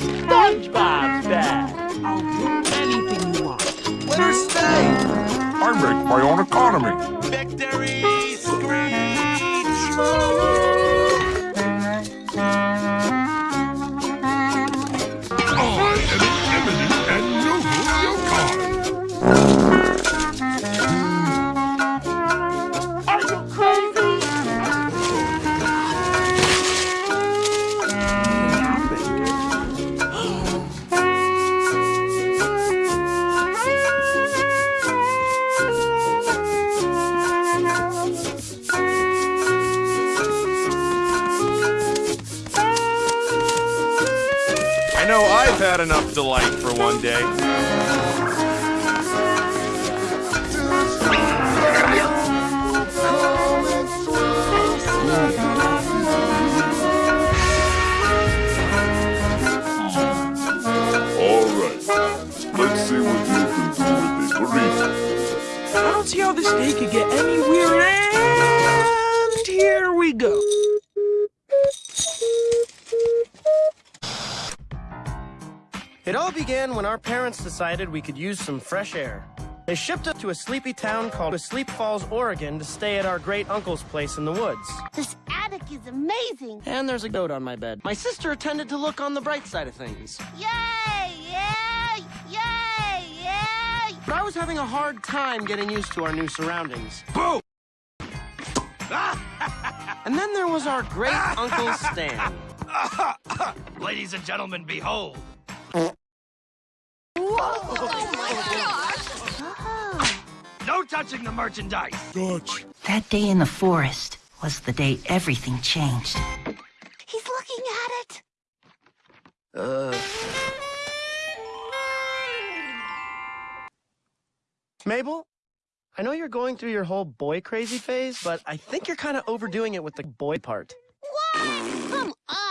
SpongeBob's back. I'll do anything you want. Let her stay. I make my own economy. Victory had enough delight for one day. All right. Let's see what you can do with a burrito. I don't see how this day could get any weirder. It all began when our parents decided we could use some fresh air. They shipped us to a sleepy town called Sleep Falls, Oregon to stay at our great uncle's place in the woods. This attic is amazing. And there's a goat on my bed. My sister tended to look on the bright side of things. Yay! Yay! Yay! Yay! But I was having a hard time getting used to our new surroundings. Boo! And then there was our great Uncle Stan. Ladies and gentlemen, behold. Touching the merchandise. Dutch. That day in the forest was the day everything changed. He's looking at it. Uh. Mabel, I know you're going through your whole boy crazy phase, but I think you're kind of overdoing it with the boy part.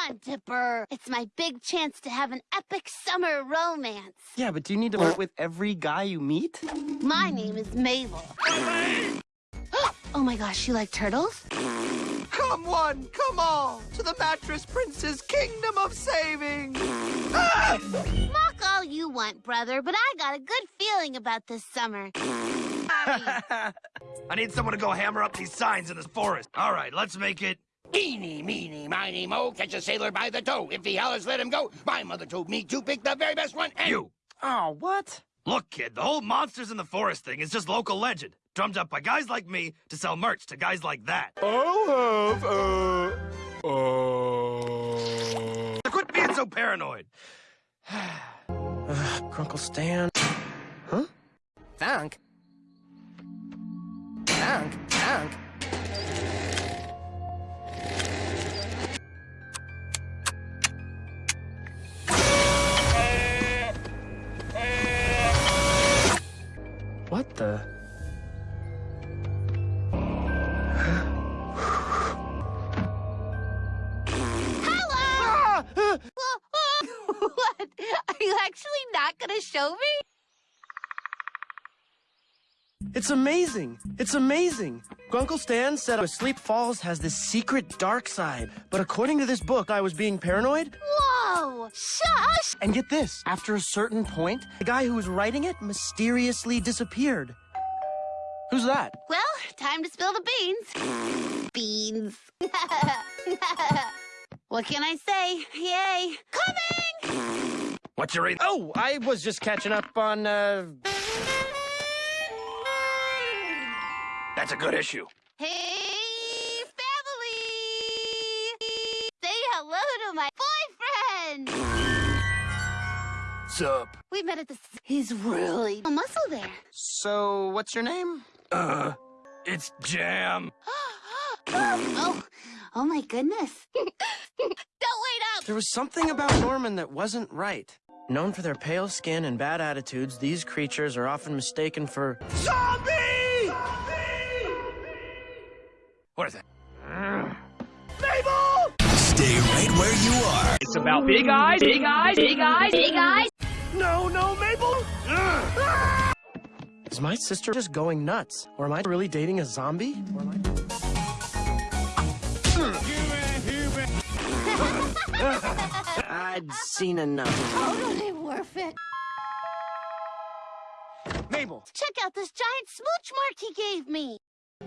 What? Come on, Dipper. It's my big chance to have an epic summer romance. Yeah, but do you need to flirt with every guy you meet? My name is Mabel. oh my gosh, you like turtles? Come one, come all, to the Mattress Prince's kingdom of saving. Ah! Mock all you want, brother, but I got a good feeling about this summer. I need someone to go hammer up these signs in this forest. All right, let's make it. Eeny, meeny, miny, mo, catch a sailor by the toe. If he hollers, let him go. My mother told me to pick the very best one, and... You. Oh, what? Look, kid, the whole monsters in the forest thing is just local legend, drummed up by guys like me to sell merch to guys like that. I'll have, uh, uh... Quit being so paranoid. Ugh, Grunkle Stan. Huh? Funk? Funk? Funk? It's amazing. It's amazing. Grunkle Stan said Sleep Falls has this secret dark side. But according to this book, I was being paranoid. Whoa! Shush! And get this, after a certain point, the guy who was writing it mysteriously disappeared. Who's that? Well, time to spill the beans. Beans. what can I say? Yay! Coming! What's your... Oh, I was just catching up on, uh... That's a good issue. Hey, family! Say hello to my boyfriend! Sup? We met at the... He's really a muscle there. So, what's your name? Uh, it's Jam. oh, oh my goodness. Don't wait up! There was something about Norman that wasn't right. Known for their pale skin and bad attitudes, these creatures are often mistaken for... Zombie! What is that? Mabel! Stay right where you are. It's about big eyes, big eyes, big eyes, big eyes. No, no, Mabel! Is my sister just going nuts? Or am I really dating a zombie? Or am I... I'd seen enough. Totally worth it. Mabel, Check out this giant smooch mark he gave me.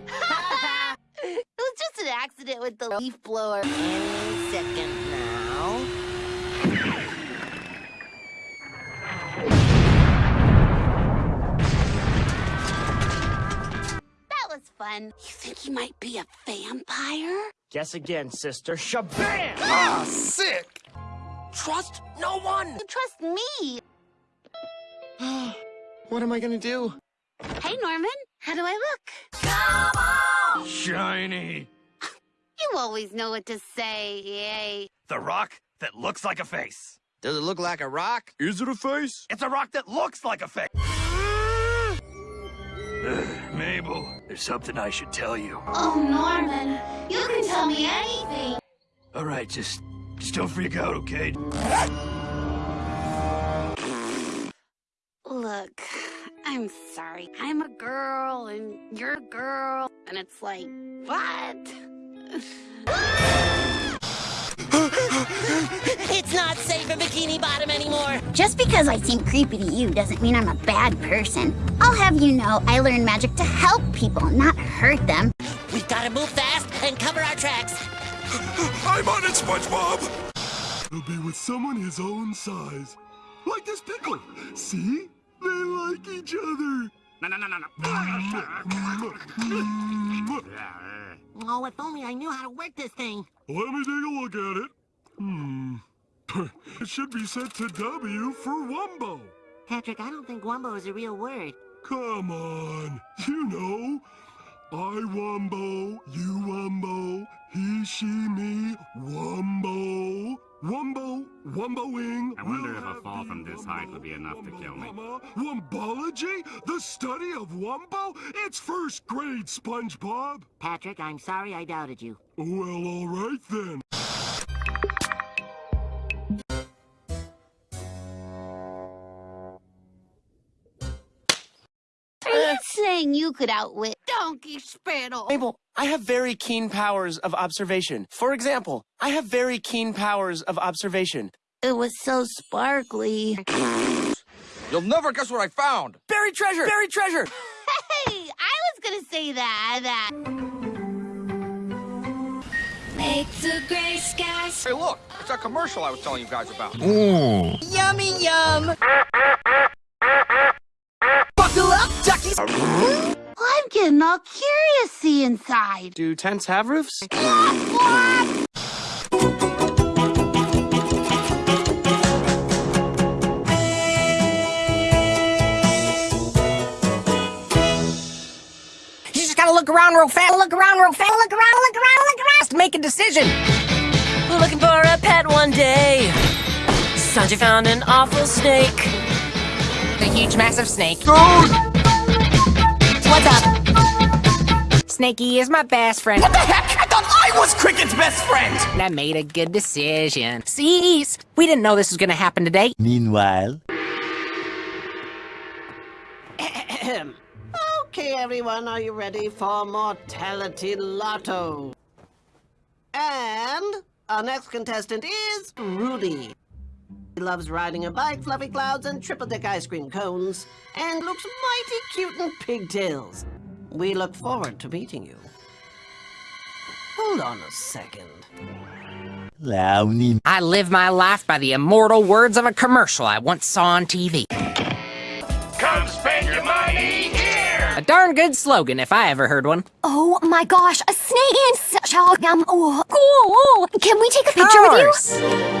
It was just an accident with the leaf blower. Any second now. That was fun. You think he might be a vampire? guess again, sister. Shabam! Ah, sick! Trust no one! You trust me. what am I gonna do? Hey, Norman. How do I look? Shiny. You always know what to say, yay. The rock that looks like a face. Does it look like a rock? Is it a face? It's a rock that looks like a face. Ugh, Mabel, there's something I should tell you. Oh, Norman. You can tell me anything. All right, just, just don't freak out, okay? Look, I'm sorry. I'm a girl and you're a girl, and it's like, what? It's not safe in Bikini Bottom anymore. Just because I seem creepy to you doesn't mean I'm a bad person. I'll have you know I learned magic to help people, not hurt them. We've got to move fast and cover our tracks. I'm on it, SpongeBob! He'll be with someone his own size. Like this pickle. See? They like each other. No, no, no, no, no. Oh, if only I knew how to work this thing. Let me take a look at it. Hmm. It should be set to W for Wumbo. Patrick, I don't think Wumbo is a real word. Come on. You know. I Wumbo, you Wumbo, he, she, me, Wumbo. Wumbo, Wumboing. I wonder if a fall from this height would be enough to kill me. Wumbology? The study of Wumbo? It's first grade, SpongeBob. Patrick, I'm sorry I doubted you. Well, all right then. You you could outwit Donkey Spittle? Mabel, I have very keen powers of observation. For example, I have very keen powers of observation. It was so sparkly. You'll never guess what I found! Buried treasure! Buried treasure! Hey, I was gonna say that. That. Make the gray skies. Hey, look! It's that commercial I was telling you guys about. Yummy yum! Buckle up, duckies! I'm getting all curious see inside. Do tents have roofs? You just gotta look around real fast, look around real fast, look around, look around, look around, to make a decision. We're looking for a pet one day. Sanji found an awful snake. A huge, massive snake. What's up? Snakey is my best friend. What the heck? I thought I was Cricket's best friend! I made a good decision. Cease! We didn't know this was gonna happen today. Meanwhile, Okay, everyone, are you ready for Mortality Lotto? And our next contestant is Rudy. He loves riding a bike, fluffy clouds, and triple-deck ice cream cones, and looks mighty cute in pigtails. We look forward to meeting you. Hold on a second. Launie. I live my life by the immortal words of a commercial I once saw on TV. Come spend your money here! A darn good slogan if I ever heard one. Oh my gosh, a snake and such a um, oh, cool. Can we take a picture with you?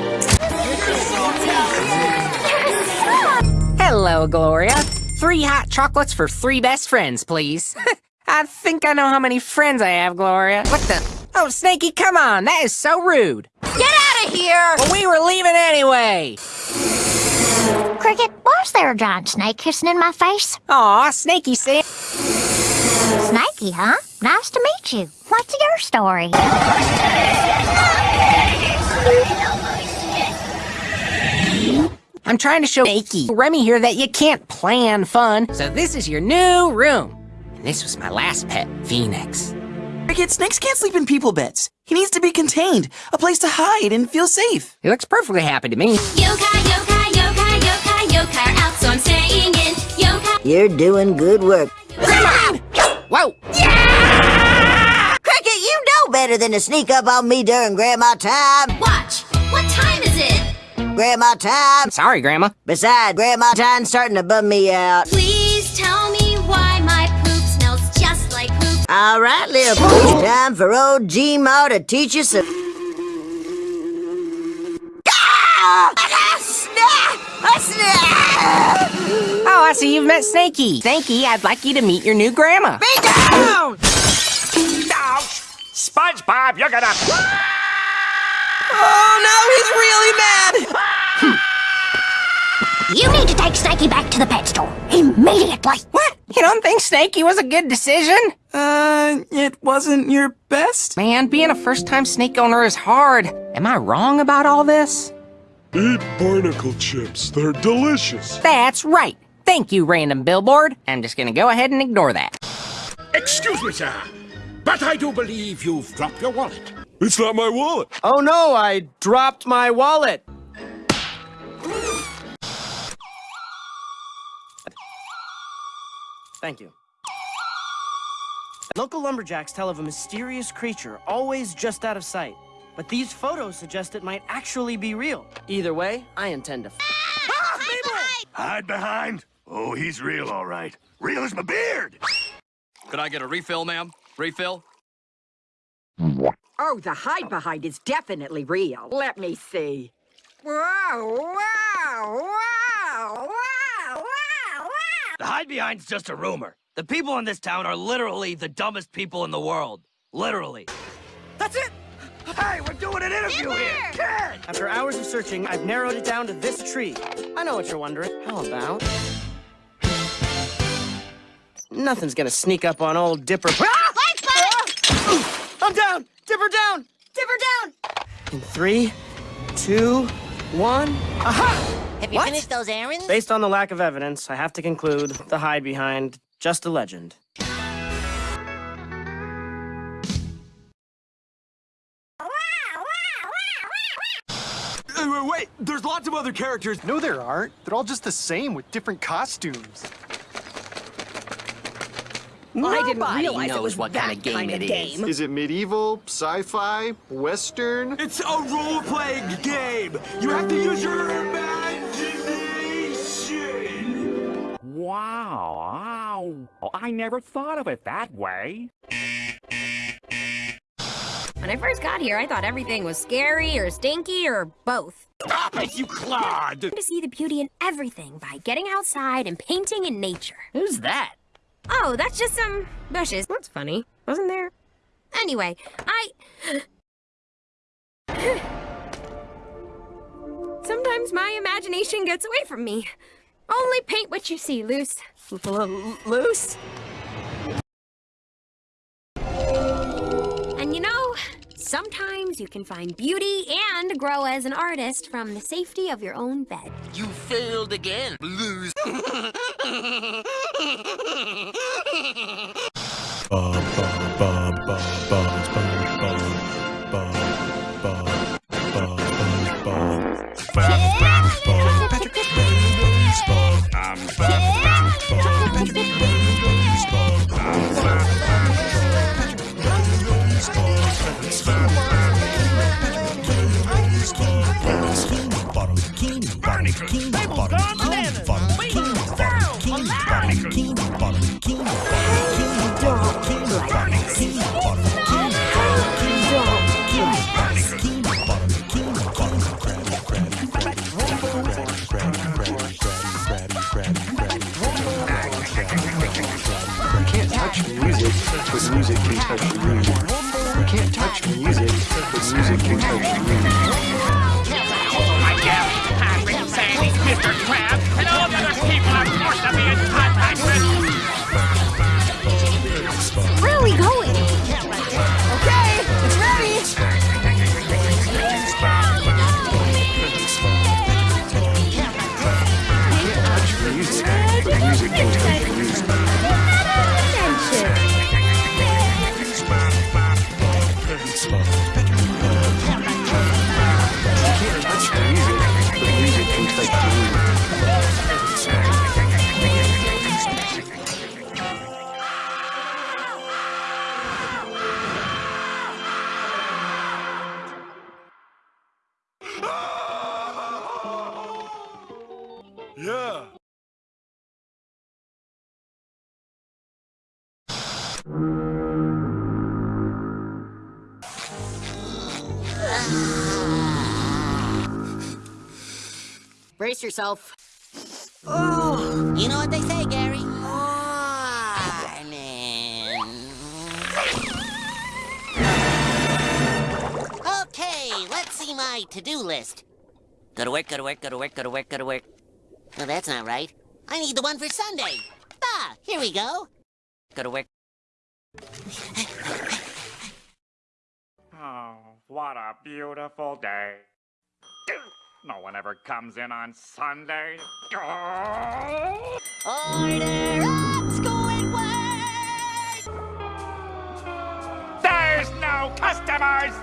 Hello, Gloria. Three hot chocolates for three best friends, please. I think I know how many friends I have, Gloria. What the? Oh, Snakey, come on. That is so rude. Get out of here! Well, we were leaving anyway. Cricket, was there a giant snake kissing in my face? Aw, Snakey said. Snakey, huh? Nice to meet you. What's your story? I'm trying to show Snakey, Remy here, that you can't plan fun. So this is your new room. And this was my last pet, Phoenix. Cricket, snakes can't sleep in people beds. He needs to be contained, a place to hide and feel safe. He looks perfectly happy to me. Yokai, yokai, yokai, yokai, yokai are out, so I'm staying in. Yokai. You're doing good work. Grandma! Whoa! Yeah! Cricket, you know better than to sneak up on me during Grandma time. Watch. What time is it? Grandma time. Sorry, Grandma. Besides, Grandma time's starting to bum me out. Please tell me why my poop smells just like poop. All right, little pooch, time for old G-Mar to teach you some... Snap! Snap! Oh, I see you've met Snakey. Snakey, I'd like you to meet your new grandma. Be down! SpongeBob, you're gonna. Oh no, he's really mad! You need to take Snakey back to the pet store. Immediately. What? You don't think Snakey was a good decision? Uh, it wasn't your best? Man, being a first-time snake owner is hard. Am I wrong about all this? Eat barnacle chips. They're delicious. That's right. Thank you, random billboard. I'm just gonna go ahead and ignore that. Excuse me, sir, but I do believe you've dropped your wallet. It's not my wallet. Oh no, I dropped my wallet. Thank you. Local lumberjacks tell of a mysterious creature, always just out of sight. But these photos suggest it might actually be real. Either way, I intend to. Hide behind. Oh, he's real, all right. Real as my beard. Could I get a refill, ma'am? Refill? Oh, the hide behind is definitely real. Let me see. Wow, wow, wow, wow, wow, wow. The hide behind's just a rumor. The people in this town are literally the dumbest people in the world. Literally. That's it! Hey, we're doing an interview here! Kid! After hours of searching, I've narrowed it down to this tree. I know what you're wondering. How about... Nothing's gonna sneak up on old Dipper. Ah! I'm down! Dipper down! Dipper down! In three, two, one. Aha! Have you What? finished those errands? Based on the lack of evidence, I have to conclude the hide behind just a legend. Wait, there's lots of other characters. No, there aren't. They're all just the same with different costumes. I didn't Nobody realize it knows was what that kind of game it is. game. Is it medieval, sci-fi, western? It's a role-playing game. You have to use your imagination. Wow, wow. I never thought of it that way. When I first got here, I thought everything was scary or stinky or both. Stop it, you clod! To see the beauty in everything by getting outside and painting in nature. Who's that? Oh, that's just some bushes. That's funny, wasn't there? Anyway, I... Sometimes my imagination gets away from me. Only paint what you see, Loose. Loose? Sometimes you can find beauty and grow as an artist from the safety of your own bed. You failed again, lose. You touch music, can touch you. You Brace yourself. Oh, you know what they say, Gary? Okay, let's see my to-do list. Go to work, go to work, go to work, go to work, go to work. No, that's not right. I need the one for Sunday. Ah, here we go. Go to work. Oh, what a beautiful day. No one ever comes in on Sunday. Oh! Order up, Squidward! There's no customers!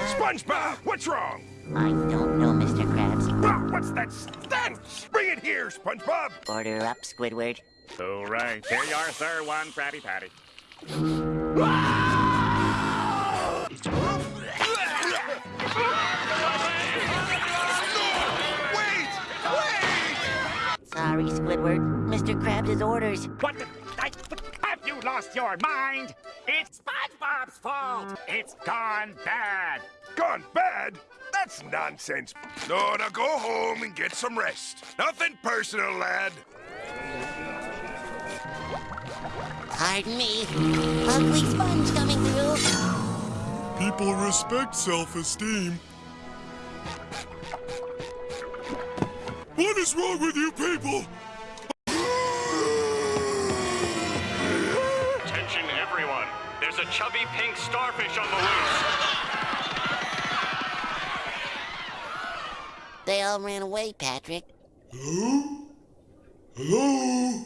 SpongeBob, what's wrong? I don't know, Mr. Krabs. Ah, what's that stench? Bring it here, SpongeBob. Order up, Squidward. All right, here you are, sir. One Krabby Patty. Sorry, Squidward. Mr. Krabs' orders. What the? I, have you lost your mind? It's SpongeBob's fault. It's gone bad. Gone bad? That's nonsense. No, now go home and get some rest. Nothing personal, lad. Pardon me. Ugly sponge coming through. People respect self-esteem. What is wrong with you people? Attention, everyone. There's a chubby pink starfish on the loose. They all ran away, Patrick. Hello? Hello?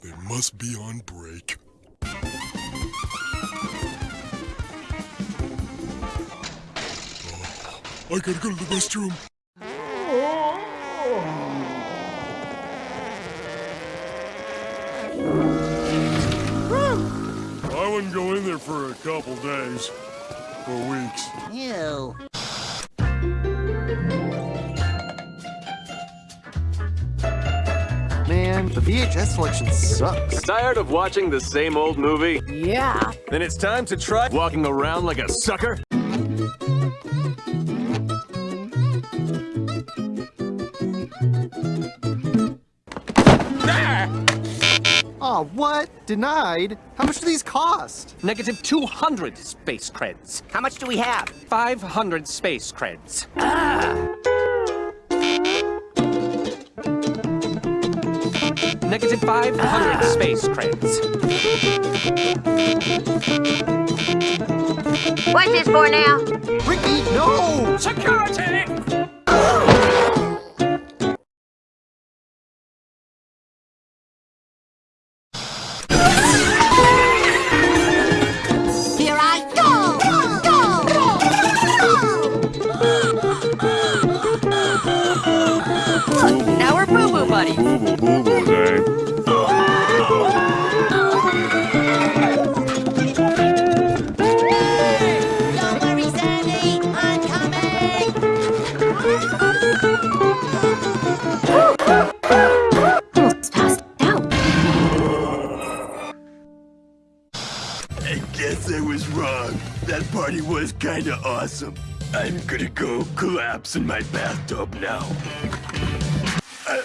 They must be on break. Oh, I gotta go to the restroom. I wouldn't go in there for a couple days. Or weeks. Ew. The VHS selection sucks. Tired of watching the same old movie? Yeah. Then it's time to try walking around like a sucker. Oh, what? Denied? How much do these cost? Negative 200 space creds. How much do we have? 500 space creds. Ah! Negative 500 ah. space creds. What's this for now? Ricky, no! Security! guess I was wrong. That party was kinda awesome. I'm gonna go collapse in my bathtub now. Uh,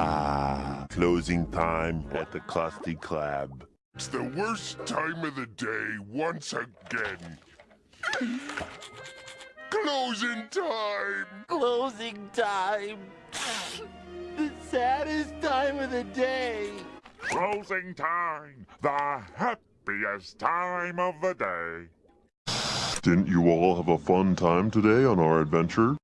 Ah, closing time at the Clusty Club. It's the worst time of the day once again. Closing time! Closing time. the saddest time of the day. Closing time. The happiest time of the day. Didn't you all have a fun time today on our adventure?